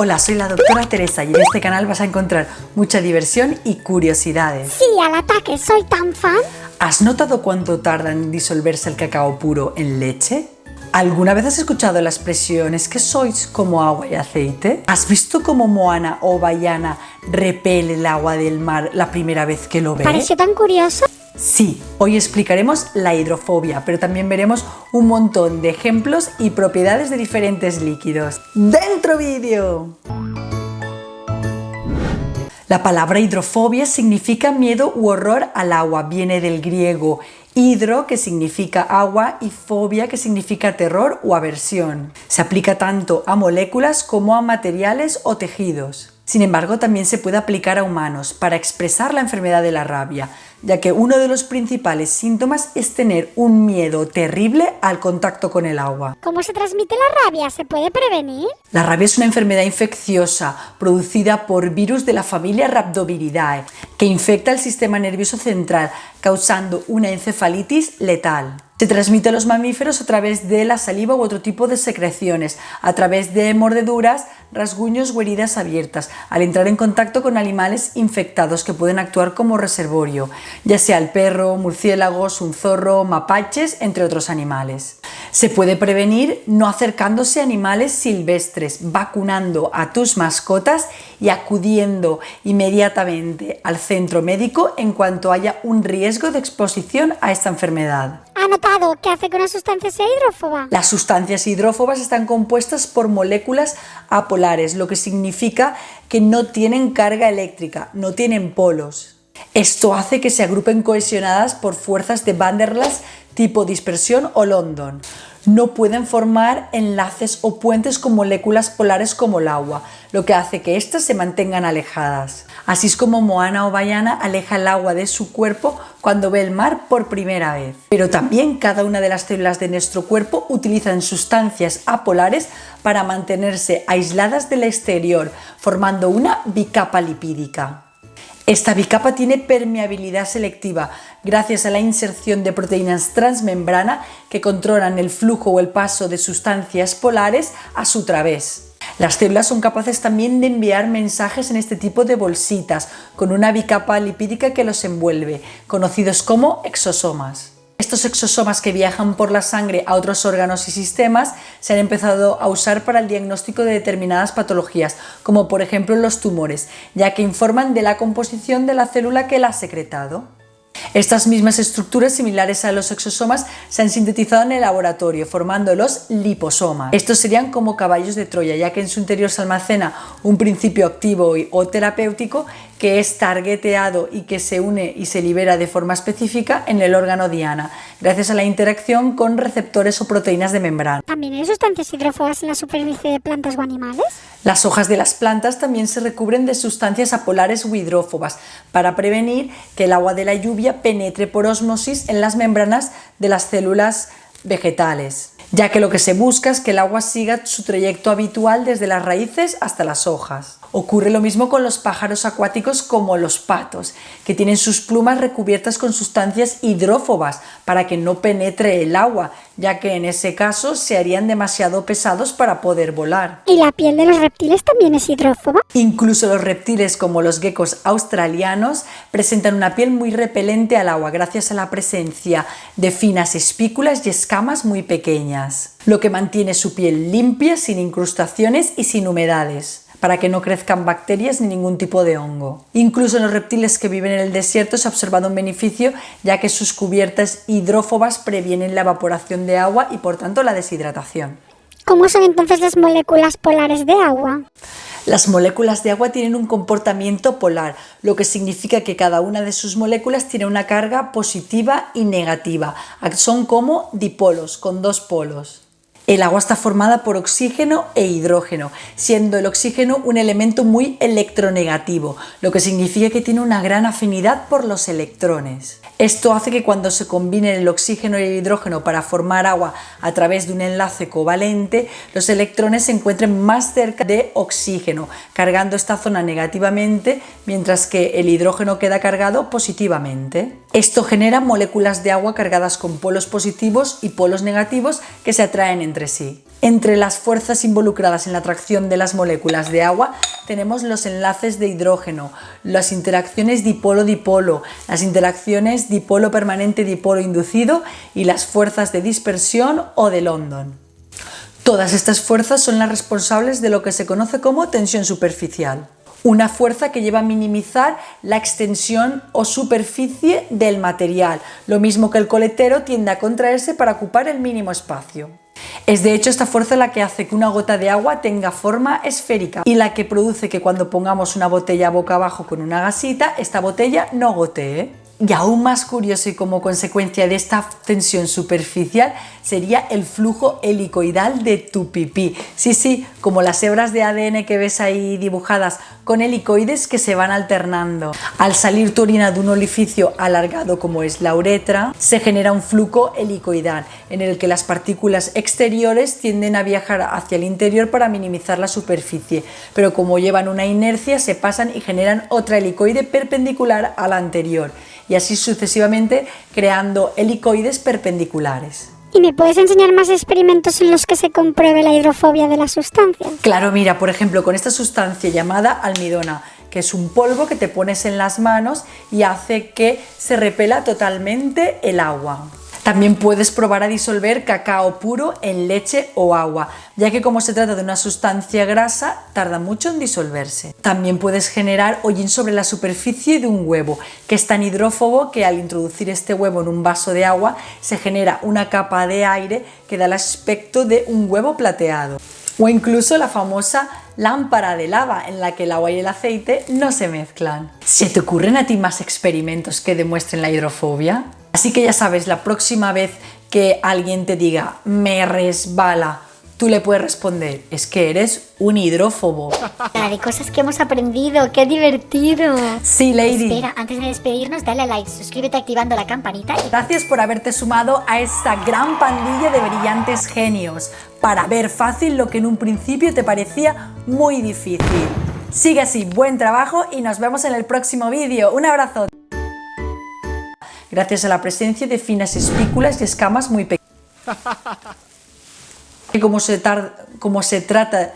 Hola, soy la doctora Teresa y en este canal vas a encontrar mucha diversión y curiosidades. Sí, al ataque, soy tan fan. ¿Has notado cuánto tarda en disolverse el cacao puro en leche? ¿Alguna vez has escuchado la expresión es que sois como agua y aceite? ¿Has visto cómo Moana o Bayana repele el agua del mar la primera vez que lo ve? Pareció tan curioso. Sí, hoy explicaremos la hidrofobia, pero también veremos un montón de ejemplos y propiedades de diferentes líquidos. ¡Dentro vídeo! La palabra hidrofobia significa miedo u horror al agua. Viene del griego hidro, que significa agua, y fobia, que significa terror o aversión. Se aplica tanto a moléculas como a materiales o tejidos. Sin embargo, también se puede aplicar a humanos para expresar la enfermedad de la rabia, ya que uno de los principales síntomas es tener un miedo terrible al contacto con el agua. ¿Cómo se transmite la rabia? ¿Se puede prevenir? La rabia es una enfermedad infecciosa producida por virus de la familia Rhabdoviridae que infecta el sistema nervioso central, causando una encefalitis letal. Se transmite a los mamíferos a través de la saliva u otro tipo de secreciones, a través de mordeduras, rasguños o heridas abiertas, al entrar en contacto con animales infectados que pueden actuar como reservorio, ya sea el perro, murciélagos, un zorro, mapaches, entre otros animales. Se puede prevenir no acercándose a animales silvestres, vacunando a tus mascotas y acudiendo inmediatamente al centro médico en cuanto haya un riesgo de exposición a esta enfermedad. ¿Ha notado que hace que una sustancia sea hidrófoba? Las sustancias hidrófobas están compuestas por moléculas lo que significa que no tienen carga eléctrica, no tienen polos. Esto hace que se agrupen cohesionadas por fuerzas de Van der Waals tipo dispersión o London. No pueden formar enlaces o puentes con moléculas polares como el agua, lo que hace que éstas se mantengan alejadas. Así es como Moana o Bayana aleja el agua de su cuerpo cuando ve el mar por primera vez. Pero también cada una de las células de nuestro cuerpo utilizan sustancias apolares para mantenerse aisladas del exterior, formando una bicapa lipídica. Esta bicapa tiene permeabilidad selectiva gracias a la inserción de proteínas transmembrana que controlan el flujo o el paso de sustancias polares a su través. Las células son capaces también de enviar mensajes en este tipo de bolsitas con una bicapa lipídica que los envuelve, conocidos como exosomas. Estos exosomas que viajan por la sangre a otros órganos y sistemas se han empezado a usar para el diagnóstico de determinadas patologías, como por ejemplo los tumores, ya que informan de la composición de la célula que la ha secretado. Estas mismas estructuras similares a los exosomas se han sintetizado en el laboratorio, formando los liposomas. Estos serían como caballos de Troya, ya que en su interior se almacena un principio activo o terapéutico que es targeteado y que se une y se libera de forma específica en el órgano diana, gracias a la interacción con receptores o proteínas de membrana. ¿También hay sustancias hidrófobas en la superficie de plantas o animales? Las hojas de las plantas también se recubren de sustancias apolares o hidrófobas para prevenir que el agua de la lluvia penetre por osmosis en las membranas de las células vegetales ya que lo que se busca es que el agua siga su trayecto habitual desde las raíces hasta las hojas. Ocurre lo mismo con los pájaros acuáticos como los patos, que tienen sus plumas recubiertas con sustancias hidrófobas para que no penetre el agua, ya que en ese caso se harían demasiado pesados para poder volar. ¿Y la piel de los reptiles también es hidrófoba? Incluso los reptiles como los geckos australianos presentan una piel muy repelente al agua gracias a la presencia de finas espículas y escamas muy pequeñas, lo que mantiene su piel limpia, sin incrustaciones y sin humedades para que no crezcan bacterias ni ningún tipo de hongo. Incluso en los reptiles que viven en el desierto se ha observado un beneficio ya que sus cubiertas hidrófobas previenen la evaporación de agua y por tanto la deshidratación. ¿Cómo son entonces las moléculas polares de agua? Las moléculas de agua tienen un comportamiento polar, lo que significa que cada una de sus moléculas tiene una carga positiva y negativa. Son como dipolos, con dos polos. El agua está formada por oxígeno e hidrógeno, siendo el oxígeno un elemento muy electronegativo, lo que significa que tiene una gran afinidad por los electrones. Esto hace que cuando se combinen el oxígeno y el hidrógeno para formar agua a través de un enlace covalente, los electrones se encuentren más cerca de oxígeno, cargando esta zona negativamente, mientras que el hidrógeno queda cargado positivamente. Esto genera moléculas de agua cargadas con polos positivos y polos negativos que se atraen entre entre sí. Entre las fuerzas involucradas en la atracción de las moléculas de agua tenemos los enlaces de hidrógeno, las interacciones dipolo-dipolo, las interacciones dipolo permanente-dipolo inducido y las fuerzas de dispersión o de London. Todas estas fuerzas son las responsables de lo que se conoce como tensión superficial una fuerza que lleva a minimizar la extensión o superficie del material, lo mismo que el coletero tiende a contraerse para ocupar el mínimo espacio. Es de hecho esta fuerza la que hace que una gota de agua tenga forma esférica y la que produce que cuando pongamos una botella boca abajo con una gasita, esta botella no gotee. Y aún más curioso y como consecuencia de esta tensión superficial sería el flujo helicoidal de tu pipí. Sí, sí, como las hebras de ADN que ves ahí dibujadas con helicoides que se van alternando. Al salir tu orina de un orificio alargado como es la uretra, se genera un flujo helicoidal en el que las partículas exteriores tienden a viajar hacia el interior para minimizar la superficie, pero como llevan una inercia se pasan y generan otra helicoide perpendicular a la anterior y así sucesivamente creando helicoides perpendiculares. ¿Y me puedes enseñar más experimentos en los que se compruebe la hidrofobia de la sustancia? Claro, mira, por ejemplo, con esta sustancia llamada almidona, que es un polvo que te pones en las manos y hace que se repela totalmente el agua. También puedes probar a disolver cacao puro en leche o agua, ya que como se trata de una sustancia grasa, tarda mucho en disolverse. También puedes generar hollín sobre la superficie de un huevo, que es tan hidrófobo que al introducir este huevo en un vaso de agua se genera una capa de aire que da el aspecto de un huevo plateado. O incluso la famosa lámpara de lava en la que el agua y el aceite no se mezclan. ¿Se te ocurren a ti más experimentos que demuestren la hidrofobia? Así que ya sabes, la próxima vez que alguien te diga me resbala, tú le puedes responder, es que eres un hidrófobo. De cosas que hemos aprendido, qué divertido. Sí, Lady. Espera, antes de despedirnos, dale a like, suscríbete activando la campanita. Y... Gracias por haberte sumado a esta gran pandilla de brillantes genios para ver fácil lo que en un principio te parecía muy difícil. Sigue así, buen trabajo y nos vemos en el próximo vídeo. Un abrazo gracias a la presencia de finas espículas y escamas muy pequeñas. Como se, como se trata